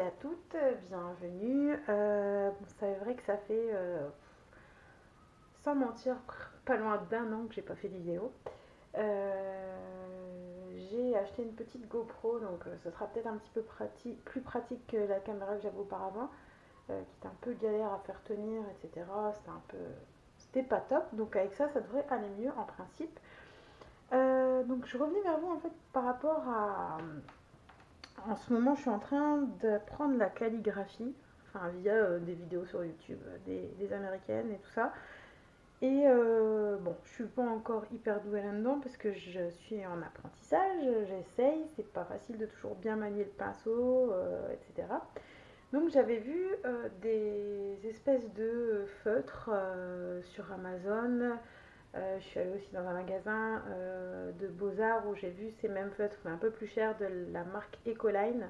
à toutes, bienvenue. Euh, c'est vrai que ça fait, euh, sans mentir, pas loin d'un an que j'ai pas fait de vidéo. Euh, j'ai acheté une petite GoPro, donc ce sera peut-être un petit peu pratique, plus pratique que la caméra que j'avais auparavant, qui était un peu galère à faire tenir, etc. C'était un peu, c'était pas top. Donc avec ça, ça devrait aller mieux en principe. donc je revenais vers vous en fait par rapport à en ce moment, je suis en train d'apprendre la calligraphie, enfin via euh, des vidéos sur YouTube, des, américaines et tout ça. Et euh, bon, je suis pas encore hyper douée là-dedans parce que je suis en apprentissage, j'essaye, c'est pas facile de toujours bien manier le pinceau, euh, etc. Donc j'avais vu des espèces de feutres sur Amazon, euh, je suis allée aussi dans un magasin euh, de beaux-arts où j'ai vu ces mêmes feutres, mais un peu plus chers, de la marque Ecoline.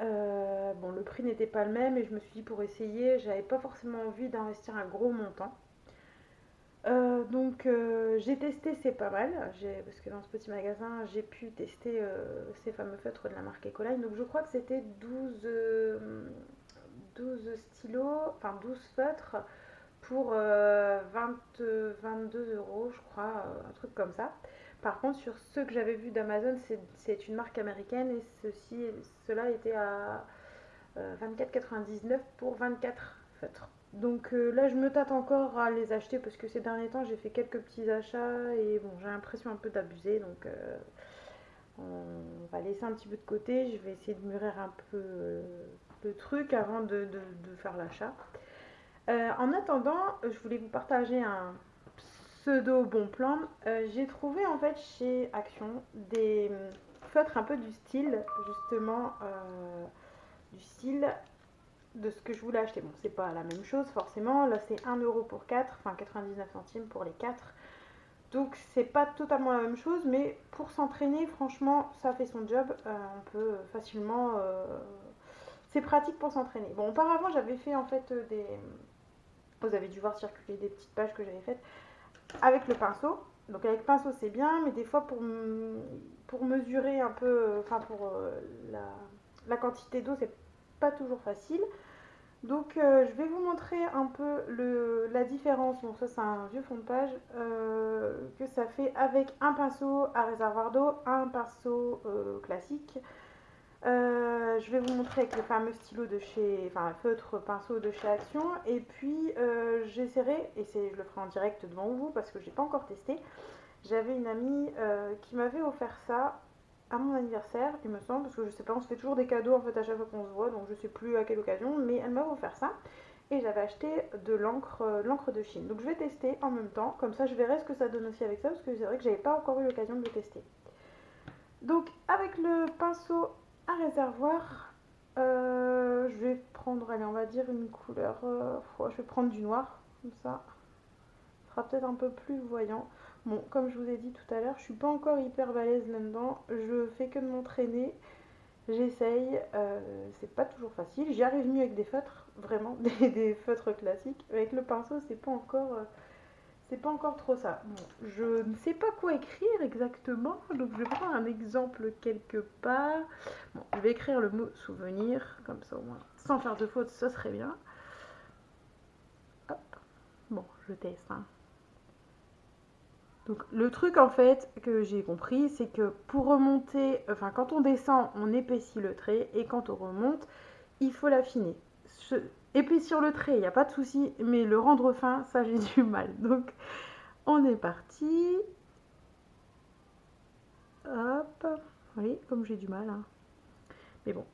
Euh, bon, le prix n'était pas le même et je me suis dit pour essayer, j'avais pas forcément envie d'investir un gros montant. donc j'ai testé, c'est pas mal, parce que dans ce petit magasin j'ai pu tester ces fameux feutres de la marque Ecoline. Donc je crois que c'était 12, 12 stylos, enfin 12 feutres pour 20, euh, 22 euros, je crois, euh, un truc comme ça. Par contre, sur ceux que j'avais vus d'Amazon, c'est une marque américaine et ceci, cela était à 24,99 euh, pour 24 feutres. Donc là, je me tâte encore à les acheter parce que ces derniers temps, j'ai fait quelques petits achats et bon, j'ai l'impression un peu d'abuser. Donc on va laisser un petit peu de côté. Je vais essayer de mûrir un peu le truc avant de faire l'achat. Euh, en attendant, je voulais vous partager un pseudo bon plan. Euh, j'ai trouvé en fait chez Action des feutres un peu du style, justement, euh, du style de ce que je voulais acheter. Bon, c'est pas la même chose forcément. Là, c'est 1 euro pour 4, enfin 99 centimes pour les 4. Donc, c'est pas totalement la même chose, mais pour s'entraîner, franchement, ça fait son job. on peut facilement. c'est pratique pour s'entraîner. Bon, auparavant, j'avais fait en fait des vous avez dû voir circuler des petites pages que j'avais faites avec le pinceau. Donc avec pinceau c'est bien, mais des fois pour, pour mesurer un peu, enfin pour euh, la, quantité d'eau c'est pas toujours facile. Donc euh, je vais vous montrer un peu le, la différence, bon ça c'est un vieux fond de page, euh, que ça fait avec un pinceau à réservoir d'eau, un pinceau classique, euh, je vais vous montrer avec le fameux stylo de chez, enfin feutre pinceau de chez Action. Et puis euh, j'essaierai, et je le ferai en direct devant vous parce que j'ai pas encore testé. J'avais une amie euh, qui m'avait offert ça à mon anniversaire, il me semble, parce que je sais pas, on se fait toujours des cadeaux en fait à chaque fois qu'on se voit, donc je sais plus à quelle occasion, mais elle m'avait offert ça. Et j'avais acheté de l'encre, l'encre de Chine. Donc je vais tester en même temps, comme ça je verrai ce que ça donne aussi avec ça, parce que c'est vrai que j'avais pas encore eu l'occasion de le tester. Donc avec le pinceau un réservoir. Euh, je vais prendre, allez, on va dire une couleur. Euh, je vais prendre du noir, comme ça. Ce sera peut-être un peu plus voyant. Bon, comme je vous ai dit tout à l'heure, je suis pas encore hyper balèze là-dedans. Je fais que de m'entraîner. J'essaye. Euh, c'est pas toujours facile. J'y arrive mieux avec des feutres, vraiment, des, des feutres classiques. Avec le pinceau, c'est pas encore c'est pas encore trop ça. je ne sais pas quoi écrire exactement, donc je vais prendre un exemple quelque part. Bon, je vais écrire le mot souvenir, comme ça au moins, sans faire de faute, ce serait bien. Hop. Bon, je teste. Hein. Donc le truc en fait que j'ai compris, c'est que pour remonter, enfin quand on descend, on épaissit le trait, et quand on remonte, il faut l'affiner. Épaissir le trait, il n'y a pas de souci, mais le rendre fin, ça j'ai du mal. Donc, on est parti. Hop. Oui, comme j'ai du mal. Hein. Mais bon.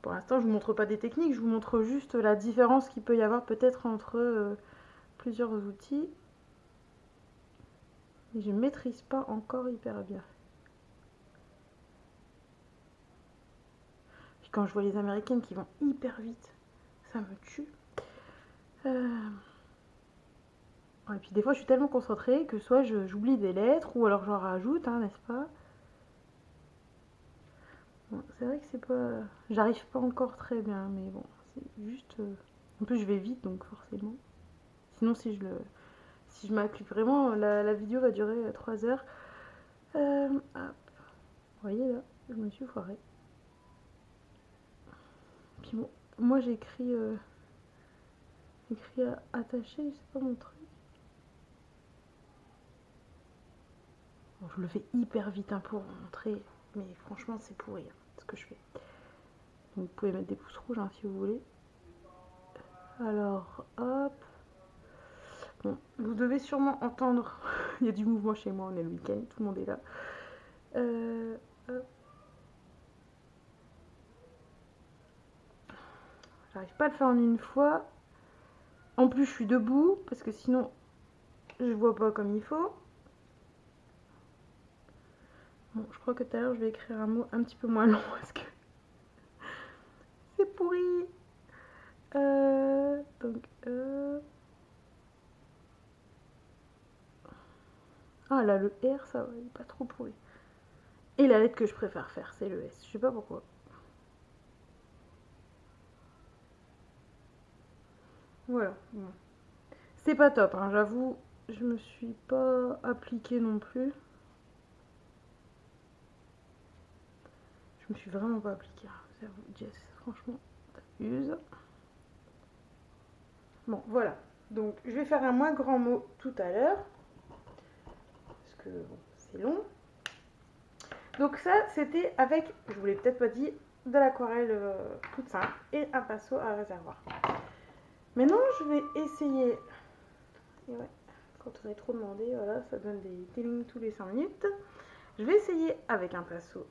Pour l'instant, je ne vous montre pas des techniques, je vous montre juste la différence qu'il peut y avoir peut-être entre euh, plusieurs outils. Et je ne maîtrise pas encore hyper bien. Puis quand je vois les américaines qui vont hyper vite, ça me tue. Euh, et puis des fois je suis tellement concentrée que soit j'oublie des lettres ou alors j'en rajoute, hein, n'est-ce pas? C'est vrai que c'est pas... J'arrive pas encore très bien, mais bon, c'est juste... Euh, en plus je vais vite donc forcément. Sinon si je le... Si je m'applique vraiment, la, vidéo va durer 3 heures. Euh, Vous voyez là, je me suis foirée. puis bon, moi j'ai écrit, euh, écrit attaché, c'est pas mon truc. Je le fais hyper vite hein, pour montrer, mais franchement c'est pourri hein, ce que je fais. vous pouvez mettre des pouces rouges hein, si vous voulez. Alors, hop. Bon, vous devez sûrement entendre, il y a du mouvement chez moi, on est le week-end, tout le monde est là. Euh, J'arrive pas à le faire en une fois. En plus, je suis debout parce que sinon, je vois pas comme il faut. Bon, je crois que tout à l'heure, je vais écrire un mot un petit peu moins long parce que c'est pourri. Euh, donc, euh... Ah là, le R, ça va, il est pas trop pourri. Et la lettre que je préfère faire, c'est le S. Je sais pas pourquoi. Voilà. C'est pas top, hein, j'avoue. Je me suis pas appliquée non plus. Je me suis vraiment pas appliquée. Hein, Jess, franchement, t'abuses. Bon, voilà. Donc, je vais faire un moins grand mot tout à l'heure. Parce que, c'est long. Donc ça, c'était avec, je vous l'ai peut-être pas dit, de l'aquarelle euh, toute simple et un pinceau à réservoir. Maintenant, je vais essayer. Et ouais, quand on est trop demandé, voilà, ça donne des télings tous les 5 minutes. Je vais essayer avec un pinceau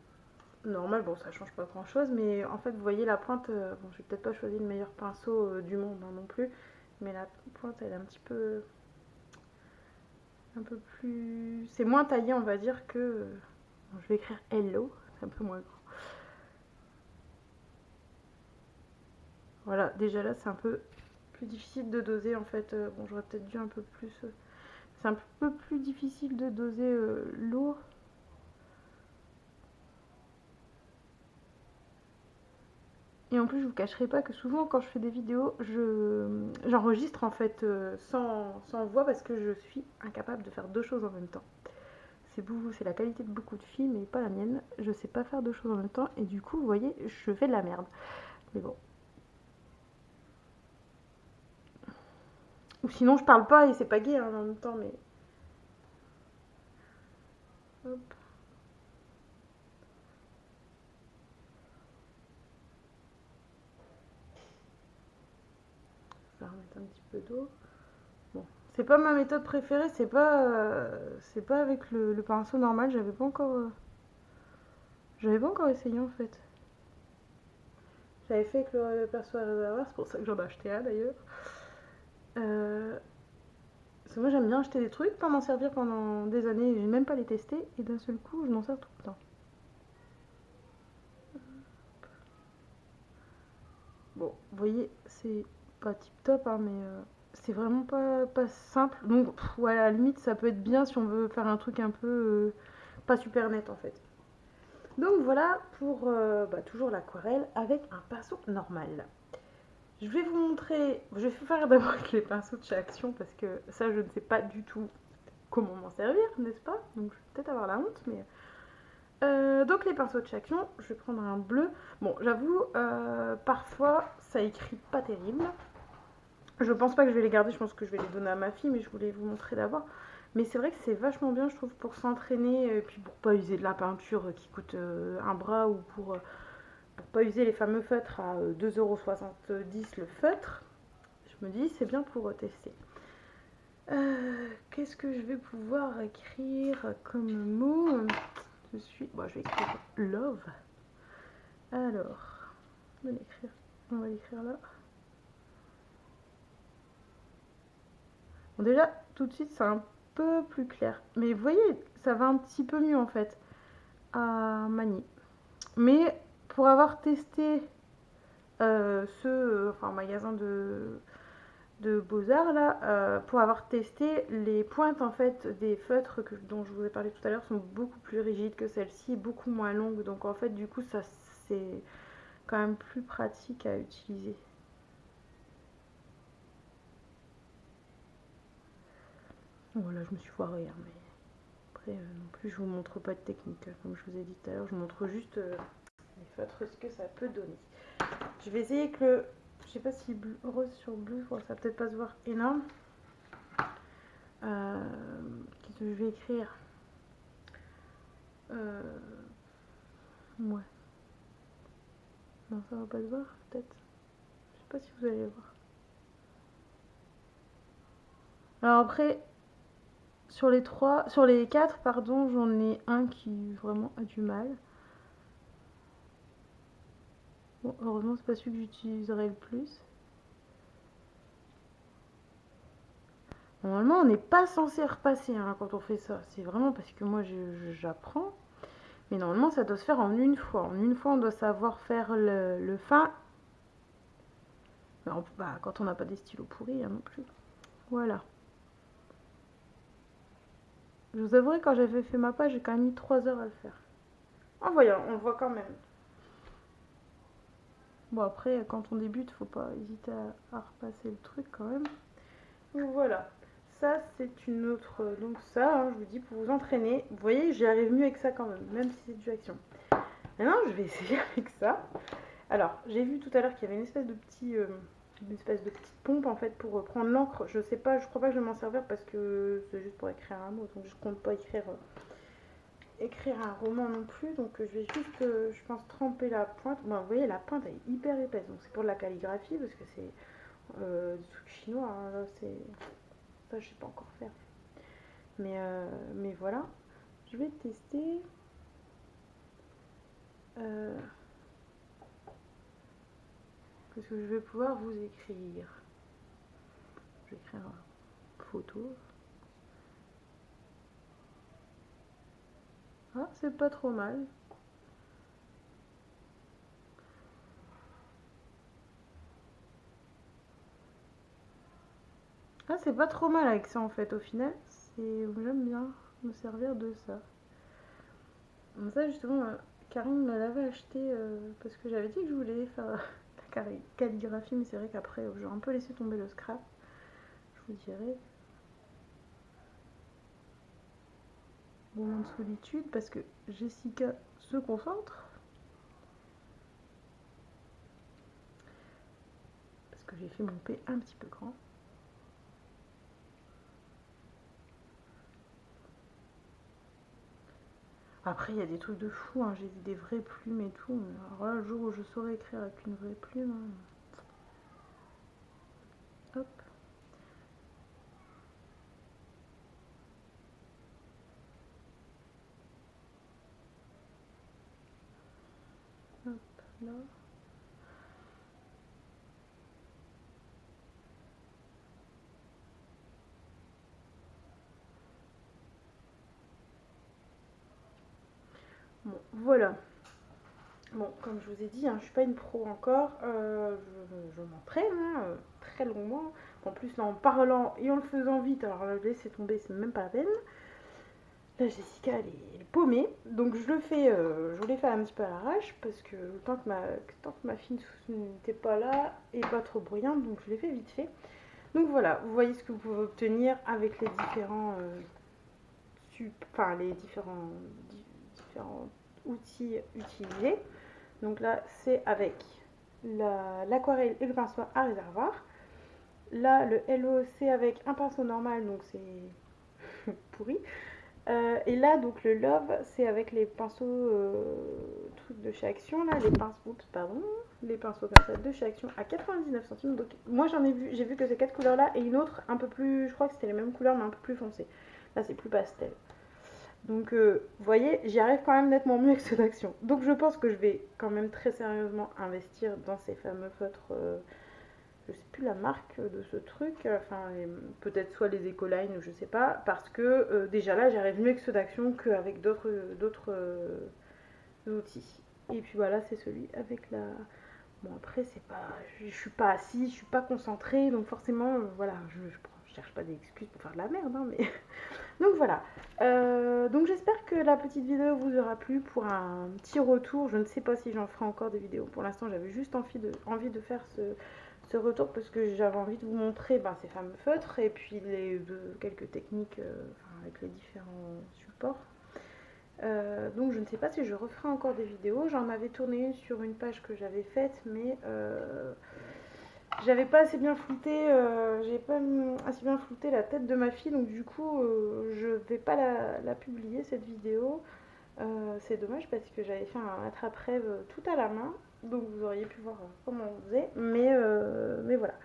normal. Bon, ça change pas grand chose, mais en fait, vous voyez la pointe. Euh, bon, j'ai peut-être pas choisi le meilleur pinceau euh, du monde hein, non plus, mais la pointe, elle est un petit peu. Un peu plus. C'est moins taillé, on va dire, que. je vais écrire hello, c'est un peu moins grand. Voilà, déjà là, c'est un peu difficile de doser en fait. Euh, bon, j'aurais peut-être dû un peu plus. Euh, c'est un peu plus difficile de doser euh, l'eau. Et en plus, je vous cacherai pas que souvent, quand je fais des vidéos, je j'enregistre en fait sans, sans, voix parce que je suis incapable de faire deux choses en même temps. C'est c'est la qualité de beaucoup de filles, mais pas la mienne. Je sais pas faire deux choses en même temps et du coup, vous voyez, je fais de la merde. Mais bon, Ou sinon je parle pas et c'est pas gay hein, en même temps, mais. Hop. Je vais remettre un petit peu d'eau. Bon, c'est pas ma méthode préférée, c'est pas, euh, c'est pas avec le, pinceau normal. J'avais pas encore, euh, j'avais pas encore essayé en fait. J'avais fait avec le, pinceau à réservoir, c'est pour ça que j'en ai acheté un d'ailleurs. Euh, parce que moi j'aime bien acheter des trucs, pas m'en servir pendant des années, et même pas les tester, et d'un seul coup je m'en sers tout le temps. Bon, vous voyez, c'est pas tip top, hein, mais euh, c'est vraiment pas, pas simple. Donc, ouais, à la limite, ça peut être bien si on veut faire un truc un peu euh, pas super net en fait. Donc voilà pour bah, toujours l'aquarelle avec un pinceau normal. Je vais vous montrer, je vais faire d'abord avec les pinceaux de chez Action parce que ça je ne sais pas du tout comment m'en servir, n'est-ce pas? Donc je vais peut-être avoir la honte, mais... Euh, donc les pinceaux de chez Action, je vais prendre un bleu. Bon, j'avoue, euh, parfois ça écrit pas terrible. Je pense pas que je vais les garder, je pense que je vais les donner à ma fille, mais je voulais vous montrer d'abord. Mais c'est vrai que c'est vachement bien, je trouve, pour s'entraîner, et puis pour pas user de la peinture qui coûte euh, un bras ou pour pas user les fameux feutres à 2,70€ euh, le feutre, je me dis c'est bien pour tester. Euh, qu'est-ce que je vais pouvoir écrire comme mot Je suis. Bon, je vais écrire love. Alors, on va l'écrire. On là. Déjà, tout de suite, c'est un peu plus clair. Mais vous voyez, ça va un petit peu mieux en fait à manier. Mais pour avoir testé euh, ce enfin, magasin de, de Beaux-Arts, là, euh, pour avoir testé les pointes en fait des feutres dont je vous ai parlé tout à l'heure sont beaucoup plus rigides que celle-ci, beaucoup moins longues. Donc en fait, du coup, ça c'est quand même plus pratique à utiliser. Voilà, je me suis foirée, hein, mais après euh, non plus je vous montre pas de technique, comme je vous ai dit tout à l'heure, je vous montre juste feutres, ce que ça peut donner. Je vais essayer que le... Je sais pas si rose sur bleu, ça va peut-être pas se voir énorme. Euh, Qu'est-ce que je vais écrire? Euh... Ouais. Non, ça va pas se voir, peut-être. Je sais pas si vous allez voir. Alors après, sur les trois, sur les quatre, pardon, j'en ai un qui vraiment a du mal. Bon, heureusement, c'est pas celui que j'utiliserai le plus. Normalement, on n'est pas censé repasser hein, quand on fait ça. C'est vraiment parce que moi, j'apprends. Mais normalement, ça doit se faire en une fois. En une fois, on doit savoir faire le, fin. bah, quand on n'a pas des stylos pourris hein, non plus. Voilà. Je vous avouerai, quand j'avais fait ma page, j'ai quand même mis 3 heures à le faire. En voyant, on le voit quand même. Bon, après, quand on débute, faut pas hésiter à, repasser le truc quand même. Donc voilà. Ça, c'est une autre... Donc ça, hein, je vous dis, pour vous entraîner. Vous voyez, j'y arrive mieux avec ça quand même, même si c'est du action. Maintenant, je vais essayer avec ça. Alors, j'ai vu tout à l'heure qu'il y avait une espèce de petit... Euh, une espèce de petite pompe en fait pour prendre l'encre. Je sais pas, je crois pas que je vais m'en servir parce que c'est juste pour écrire un mot, donc je compte pas écrire euh, écrire un roman non plus. Donc je vais juste, euh, je pense, tremper la pointe. Bon, vous voyez, la pointe est hyper épaisse, donc c'est pour de la calligraphie parce que c'est euh, du truc chinois. Hein, c'est ça, je sais pas encore faire. Mais mais voilà, je vais tester. Qu'est-ce que je vais pouvoir vous écrire? Je vais écrire photo. Ah, c'est pas trop mal. Ah, c'est pas trop mal avec ça en fait, au final. J'aime bien me servir de ça. ça, justement, Karine me l'avait acheté euh, parce que j'avais dit que je voulais faire calligraphie, mais c'est vrai qu'après, j'ai un peu laissé tomber le scrap. Je vous dirai. Moment de solitude, parce que Jessica se concentre. Parce que j'ai fait mon P un petit peu grand. Après, il y a des trucs de fou, hein. j'ai vu des vraies plumes et tout. Alors là, le jour où je saurais écrire avec une vraie plume. Hein. Hop. Bon, voilà. Bon, comme je vous ai dit, hein, je suis pas une pro encore. Euh, je, m'entraîne hein, euh, très longuement. En plus, en parlant et en le faisant vite, alors là, laisser tomber, c'est même pas la peine. Là, Jessica, elle est, paumée. Donc, je le fais, euh, je voulais faire un petit peu à l'arrache parce que tant que ma, tant que ma fille n'était pas là et pas trop bruyante, donc je l'ai fait vite fait. Donc voilà, vous voyez ce que vous pouvez obtenir avec les différents, les différents outils utilisés. Donc là, c'est avec l'aquarelle et le pinceau à réservoir. Là, le Hello, c'est avec un pinceau normal, donc c'est pourri. Euh, et là, donc le Love, c'est avec les pinceaux euh, trucs de chez Action, là, les pinceaux, pardon, les pinceaux comme ça de chez Action à 99 centimes. Donc moi, j'en ai vu, j'ai vu que ces quatre couleurs là et une autre un peu plus, je crois que c'était les mêmes couleurs mais un peu plus foncé. Là, c'est plus pastel. Donc, euh, vous voyez, j'y arrive quand même nettement mieux avec ceux d'action. Donc, je pense que je vais quand même très sérieusement investir dans ces fameux feutres. Euh, je sais plus la marque de ce truc. Enfin, peut-être soit les Ecoline ou je sais pas. Parce que euh, déjà là, j'arrive mieux avec ceux d'action qu'avec d'autres outils. Et puis voilà, c'est celui avec la. Bon, après, c'est pas. Je, suis pas assise, je suis pas concentrée. Donc, forcément, voilà, je, je, je cherche pas d'excuses pour faire de la merde, hein, mais. Donc voilà. Euh, donc j'espère que la petite vidéo vous aura plu pour un petit retour. Je ne sais pas si j'en ferai encore des vidéos. Pour l'instant, j'avais juste envie de, envie de faire ce, retour parce que j'avais envie de vous montrer ben, ces fameux feutres et puis les quelques techniques euh, avec les différents supports. Euh, donc je ne sais pas si je referai encore des vidéos. J'en avais tourné une sur une page que j'avais faite, mais euh, j'avais pas assez bien flouté, euh, j'ai pas assez bien flouté la tête de ma fille, donc du coup je vais pas la, publier cette vidéo. c'est dommage parce que j'avais fait un attrape-rêve tout à la main, donc vous auriez pu voir comment on faisait, mais, mais voilà.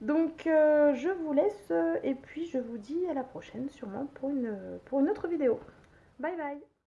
Donc je vous laisse et puis je vous dis à la prochaine sûrement pour une, pour une autre vidéo. Bye bye